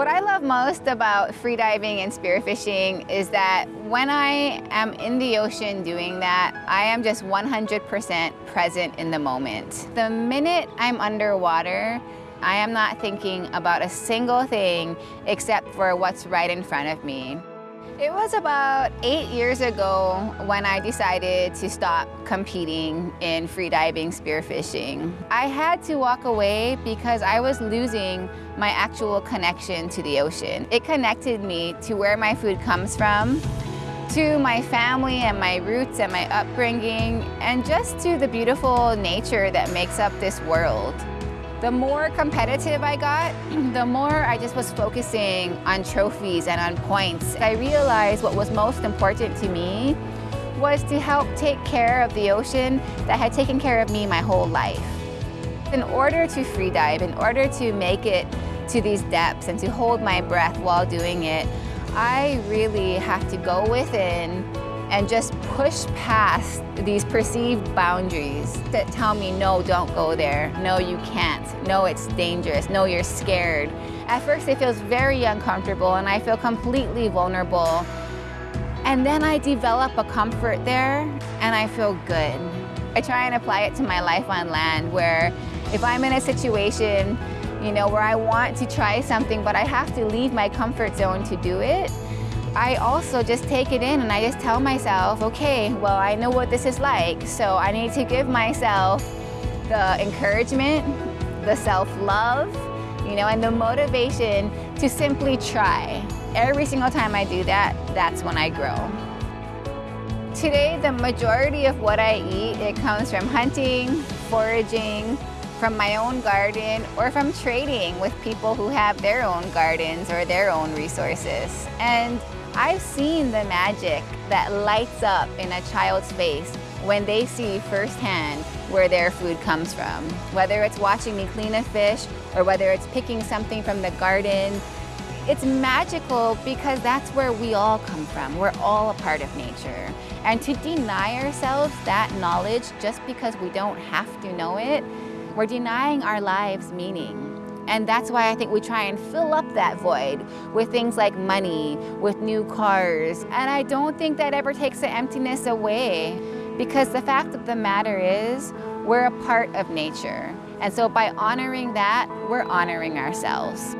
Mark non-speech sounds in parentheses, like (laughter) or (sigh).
What I love most about freediving and spearfishing is that when I am in the ocean doing that, I am just 100% present in the moment. The minute I'm underwater, I am not thinking about a single thing except for what's right in front of me. It was about eight years ago when I decided to stop competing in freediving spearfishing. I had to walk away because I was losing my actual connection to the ocean. It connected me to where my food comes from, to my family and my roots and my upbringing, and just to the beautiful nature that makes up this world. The more competitive I got, (clears throat) the more I just was focusing on trophies and on points. I realized what was most important to me was to help take care of the ocean that had taken care of me my whole life. In order to free dive, in order to make it to these depths and to hold my breath while doing it, I really have to go within and just push past these perceived boundaries that tell me, no, don't go there. No, you can't. No, it's dangerous. No, you're scared. At first, it feels very uncomfortable and I feel completely vulnerable. And then I develop a comfort there and I feel good. I try and apply it to my life on land where if I'm in a situation, you know, where I want to try something, but I have to leave my comfort zone to do it, I also just take it in and I just tell myself, okay, well, I know what this is like, so I need to give myself the encouragement, the self-love, you know, and the motivation to simply try. Every single time I do that, that's when I grow. Today, the majority of what I eat, it comes from hunting, foraging, from my own garden or from trading with people who have their own gardens or their own resources. And I've seen the magic that lights up in a child's face when they see firsthand where their food comes from. Whether it's watching me clean a fish or whether it's picking something from the garden, it's magical because that's where we all come from. We're all a part of nature. And to deny ourselves that knowledge just because we don't have to know it, we're denying our lives meaning. And that's why I think we try and fill up that void with things like money, with new cars. And I don't think that ever takes the emptiness away because the fact of the matter is we're a part of nature. And so by honoring that, we're honoring ourselves.